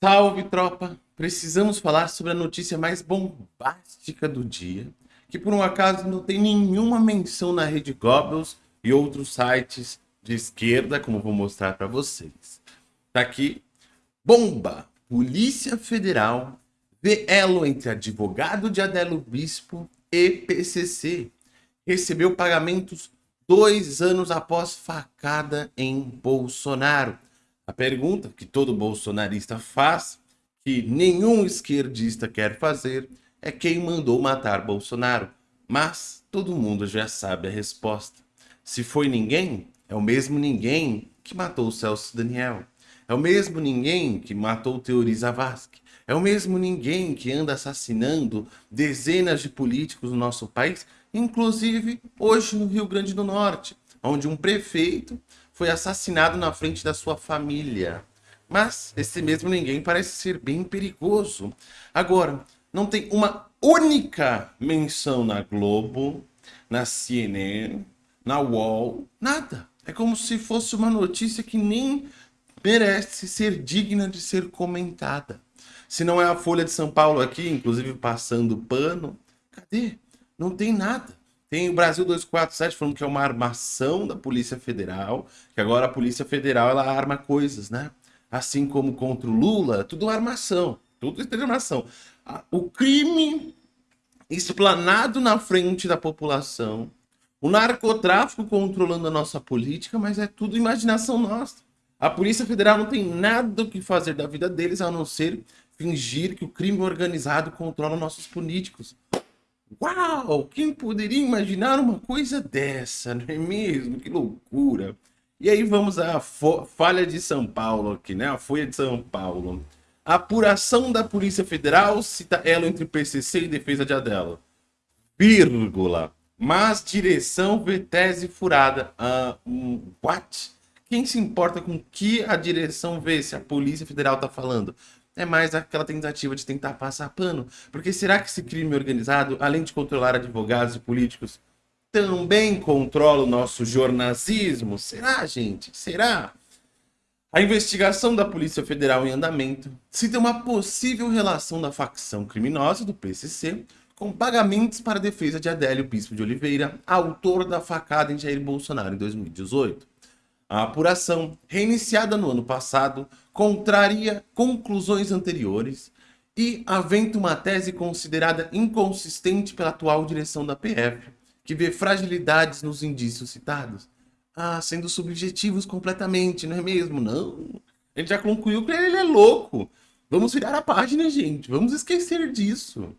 Salve, tropa! Precisamos falar sobre a notícia mais bombástica do dia, que por um acaso não tem nenhuma menção na rede Goebbels e outros sites de esquerda, como vou mostrar para vocês. Tá aqui, bomba! Polícia Federal vê elo entre advogado de Adelo Bispo e PCC. Recebeu pagamentos dois anos após facada em Bolsonaro. A pergunta que todo bolsonarista faz, que nenhum esquerdista quer fazer, é quem mandou matar Bolsonaro. Mas todo mundo já sabe a resposta. Se foi ninguém, é o mesmo ninguém que matou o Celso Daniel. É o mesmo ninguém que matou o Teori Zavascki. É o mesmo ninguém que anda assassinando dezenas de políticos no nosso país, inclusive hoje no Rio Grande do Norte, onde um prefeito foi assassinado na frente da sua família. Mas esse mesmo ninguém parece ser bem perigoso. Agora, não tem uma única menção na Globo, na CNN, na UOL, nada. É como se fosse uma notícia que nem merece ser digna de ser comentada. Se não é a Folha de São Paulo aqui, inclusive passando pano, cadê? Não tem nada. Tem o Brasil 247 falando que é uma armação da Polícia Federal, que agora a Polícia Federal ela arma coisas, né? Assim como contra o Lula, tudo armação, tudo armação. O crime explanado na frente da população, o narcotráfico controlando a nossa política, mas é tudo imaginação nossa. A Polícia Federal não tem nada o que fazer da vida deles a não ser fingir que o crime organizado controla nossos políticos. Uau! Quem poderia imaginar uma coisa dessa, não é mesmo? Que loucura! E aí vamos à falha de São Paulo aqui, né? A Folha de São Paulo. A apuração da Polícia Federal cita ela entre PCC e defesa de Adela. Vírgula. Mas direção vê tese furada. Uh, um, what? Quem se importa com que a direção vê se a Polícia Federal está falando? É mais aquela tentativa de tentar passar pano. Porque será que esse crime organizado, além de controlar advogados e políticos, também controla o nosso jornalismo? Será, gente? Será? A investigação da Polícia Federal em andamento cita uma possível relação da facção criminosa do PCC com pagamentos para a defesa de Adélio Bispo de Oliveira, autor da facada em Jair Bolsonaro em 2018. A apuração, reiniciada no ano passado, contraria conclusões anteriores e aventa uma tese considerada inconsistente pela atual direção da PF, que vê fragilidades nos indícios citados. Ah, sendo subjetivos completamente, não é mesmo? Não. Ele já concluiu que ele é louco. Vamos virar a página, gente. Vamos esquecer disso.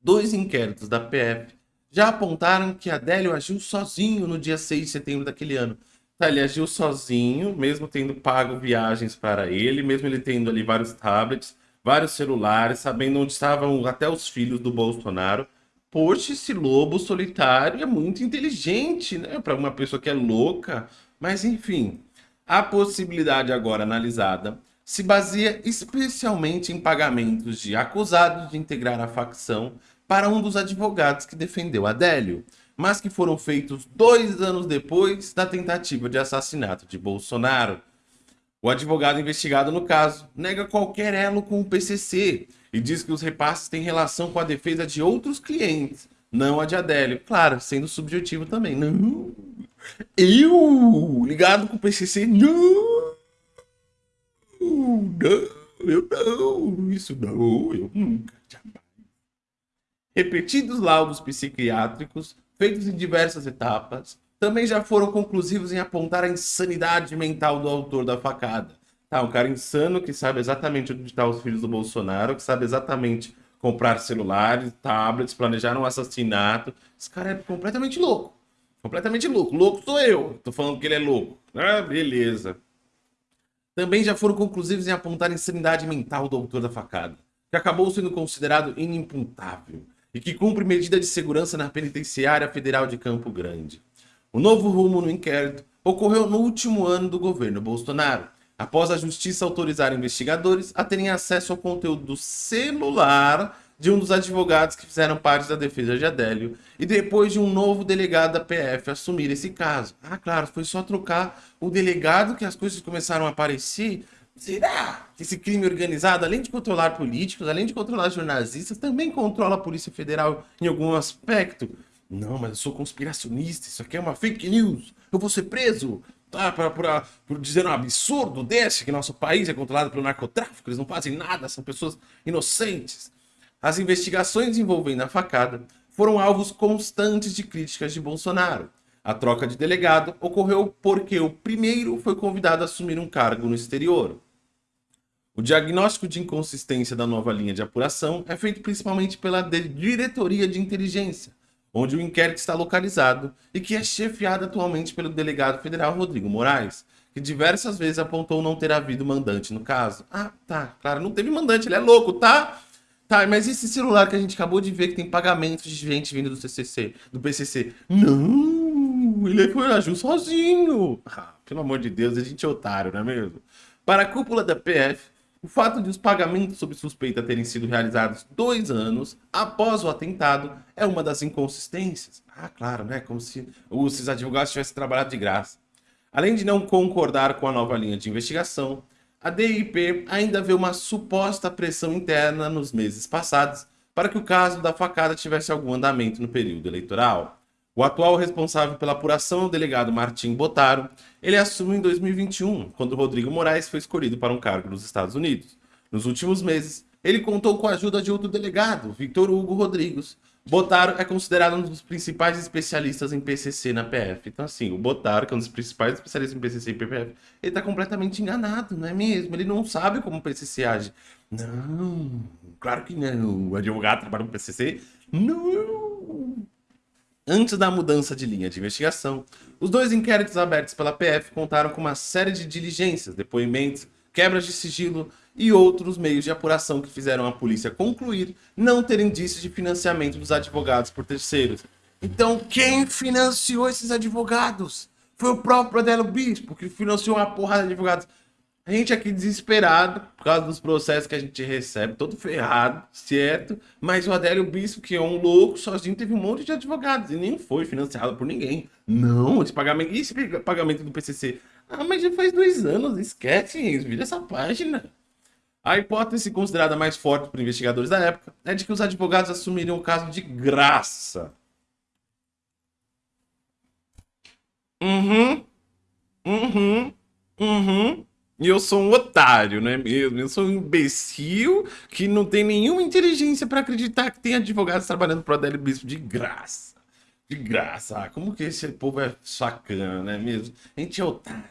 Dois inquéritos da PF já apontaram que Adélio agiu sozinho no dia 6 de setembro daquele ano, ele agiu sozinho, mesmo tendo pago viagens para ele, mesmo ele tendo ali vários tablets, vários celulares, sabendo onde estavam até os filhos do Bolsonaro. Poxa, esse lobo solitário é muito inteligente, né? Para uma pessoa que é louca. Mas enfim, a possibilidade agora analisada se baseia especialmente em pagamentos de acusados de integrar a facção para um dos advogados que defendeu Adélio mas que foram feitos dois anos depois da tentativa de assassinato de Bolsonaro. O advogado investigado no caso nega qualquer elo com o PCC e diz que os repasses têm relação com a defesa de outros clientes, não a de Adélio. Claro, sendo subjetivo também. Não, eu ligado com o PCC, não, não, eu não, isso não, eu nunca. Repetidos laudos psiquiátricos feitos em diversas etapas, também já foram conclusivos em apontar a insanidade mental do autor da facada. Tá, um cara insano que sabe exatamente onde estão os filhos do Bolsonaro, que sabe exatamente comprar celulares, tablets, planejar um assassinato. Esse cara é completamente louco. Completamente louco. Louco sou eu. Tô falando que ele é louco. Ah, beleza. Também já foram conclusivos em apontar a insanidade mental do autor da facada, que acabou sendo considerado inimputável e que cumpre medida de segurança na Penitenciária Federal de Campo Grande. O novo rumo no inquérito ocorreu no último ano do governo Bolsonaro, após a justiça autorizar investigadores a terem acesso ao conteúdo do celular de um dos advogados que fizeram parte da defesa de Adélio e depois de um novo delegado da PF assumir esse caso. Ah, claro, foi só trocar o delegado que as coisas começaram a aparecer. Será? Esse crime organizado, além de controlar políticos, além de controlar jornalistas, também controla a Polícia Federal em algum aspecto. Não, mas eu sou conspiracionista, isso aqui é uma fake news, eu vou ser preso. Tá, pra, pra, por dizer um absurdo desse, que nosso país é controlado pelo narcotráfico, eles não fazem nada, são pessoas inocentes. As investigações envolvendo a facada foram alvos constantes de críticas de Bolsonaro. A troca de delegado ocorreu porque o primeiro foi convidado a assumir um cargo no exterior. O diagnóstico de inconsistência da nova linha de apuração é feito principalmente pela Diretoria de Inteligência, onde o inquérito está localizado e que é chefiado atualmente pelo delegado federal Rodrigo Moraes, que diversas vezes apontou não ter havido mandante no caso. Ah, tá, claro, não teve mandante, ele é louco, tá? Tá, mas esse celular que a gente acabou de ver que tem pagamentos de gente vindo do CCC, do PCC? Não, ele foi agiu sozinho. Ah, pelo amor de Deus, a gente é otário, não é mesmo? Para a cúpula da PF, o fato de os pagamentos sob suspeita terem sido realizados dois anos após o atentado é uma das inconsistências. Ah, claro, né? Como se os advogados tivessem trabalhado de graça. Além de não concordar com a nova linha de investigação, a DIP ainda vê uma suposta pressão interna nos meses passados para que o caso da facada tivesse algum andamento no período eleitoral. O atual responsável pela apuração o delegado Martim Botaro. Ele assumiu em 2021, quando Rodrigo Moraes foi escolhido para um cargo nos Estados Unidos. Nos últimos meses, ele contou com a ajuda de outro delegado, Victor Hugo Rodrigues. Botaro é considerado um dos principais especialistas em PCC na PF. Então, assim, o Botaro, que é um dos principais especialistas em PCC e PF, ele está completamente enganado, não é mesmo? Ele não sabe como o PCC age. Não, claro que não. O advogado trabalha no PCC? Não. Antes da mudança de linha de investigação, os dois inquéritos abertos pela PF contaram com uma série de diligências, depoimentos, quebras de sigilo e outros meios de apuração que fizeram a polícia concluir não ter indícios de financiamento dos advogados por terceiros. Então, quem financiou esses advogados? Foi o próprio Adelo Bispo que financiou uma porrada de advogados. A gente aqui desesperado por causa dos processos que a gente recebe, todo ferrado, certo? Mas o Adélio Bispo, que é um louco, sozinho teve um monte de advogados e nem foi financiado por ninguém. Não, esse pagamento, esse pagamento do PCC? Ah, mas já faz dois anos, esquece, vira essa página. A hipótese considerada mais forte por investigadores da época é de que os advogados assumiriam o caso de graça. Uhum, uhum, uhum. E eu sou um otário, não é mesmo? Eu sou um imbecil que não tem nenhuma inteligência para acreditar que tem advogados trabalhando pro Adélio Bispo de graça. De graça. Ah, como que esse povo é sacana, não é mesmo? A gente é otário.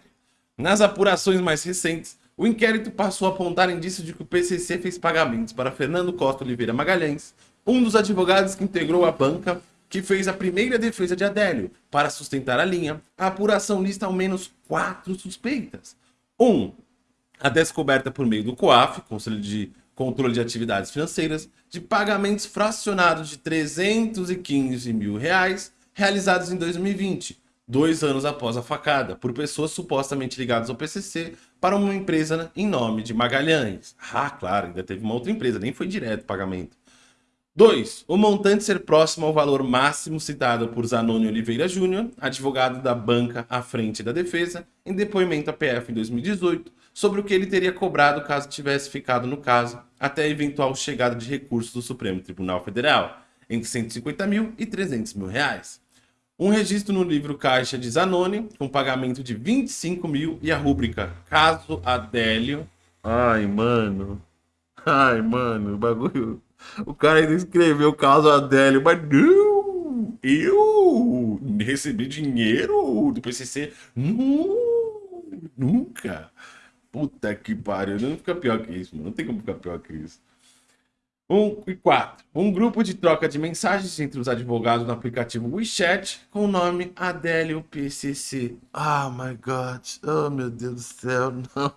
Nas apurações mais recentes, o inquérito passou a apontar indícios de que o PCC fez pagamentos para Fernando Costa Oliveira Magalhães, um dos advogados que integrou a banca que fez a primeira defesa de Adélio. Para sustentar a linha, a apuração lista ao menos quatro suspeitas. 1. Um, a descoberta por meio do COAF, Conselho de Controle de Atividades Financeiras, de pagamentos fracionados de 315 mil reais realizados em 2020, dois anos após a facada, por pessoas supostamente ligadas ao PCC para uma empresa em nome de Magalhães. Ah, claro, ainda teve uma outra empresa, nem foi direto o pagamento. 2. O montante ser próximo ao valor máximo citado por Zanoni Oliveira Júnior, advogado da banca à frente da defesa, em depoimento à PF em 2018, sobre o que ele teria cobrado caso tivesse ficado no caso, até a eventual chegada de recursos do Supremo Tribunal Federal, entre 150 mil e 300 mil reais. Um registro no livro Caixa de Zanoni, com pagamento de 25 mil e a rúbrica Caso Adélio. Ai, mano. Ai, mano, o bagulho o cara ainda escreveu caso Adélio, mas não! Eu recebi dinheiro do PCC? Não, nunca! Puta que pariu, não fica pior que isso, mano. Não tem como ficar pior que isso. Um, e quatro. Um grupo de troca de mensagens entre os advogados no aplicativo WeChat com o nome Adélio PCC. Oh my God. Oh meu Deus do céu. Não,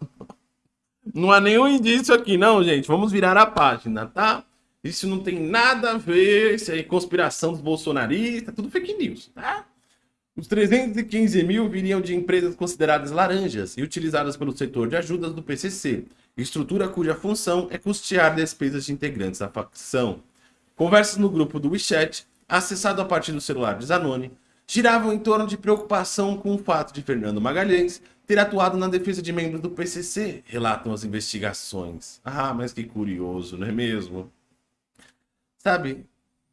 não há nenhum indício aqui, não, gente. Vamos virar a página, tá? Isso não tem nada a ver, isso aí é conspiração dos bolsonaristas, tudo fake news, tá? Os 315 mil viriam de empresas consideradas laranjas e utilizadas pelo setor de ajudas do PCC, estrutura cuja função é custear despesas de integrantes da facção. Conversas no grupo do WeChat, acessado a partir do celular de Zanoni, giravam em torno de preocupação com o fato de Fernando Magalhães ter atuado na defesa de membros do PCC, relatam as investigações. Ah, mas que curioso, não é mesmo? Sabe,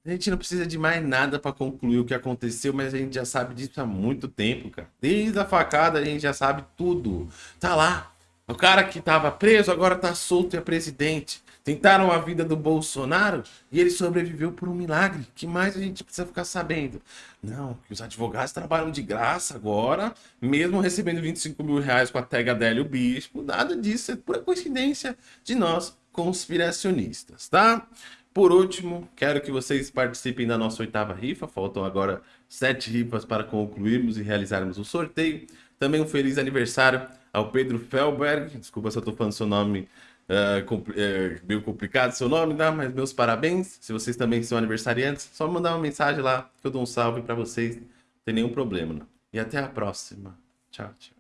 a gente não precisa de mais nada para concluir o que aconteceu, mas a gente já sabe disso há muito tempo, cara. Desde a facada a gente já sabe tudo. Tá lá. O cara que tava preso agora tá solto e é presidente. Tentaram a vida do Bolsonaro e ele sobreviveu por um milagre. que mais a gente precisa ficar sabendo? Não, que os advogados trabalham de graça agora, mesmo recebendo 25 mil reais com a tega dele o bispo. Nada disso, é pura coincidência de nós conspiracionistas, tá? Por último, quero que vocês participem da nossa oitava rifa. Faltam agora sete rifas para concluirmos e realizarmos o sorteio. Também um feliz aniversário ao Pedro Felberg. Desculpa se eu estou falando seu nome é, é, meio complicado seu nome, tá? mas meus parabéns. Se vocês também são aniversariantes, só mandar uma mensagem lá que eu dou um salve para vocês. Não tem nenhum problema. Não. E até a próxima. Tchau, tchau.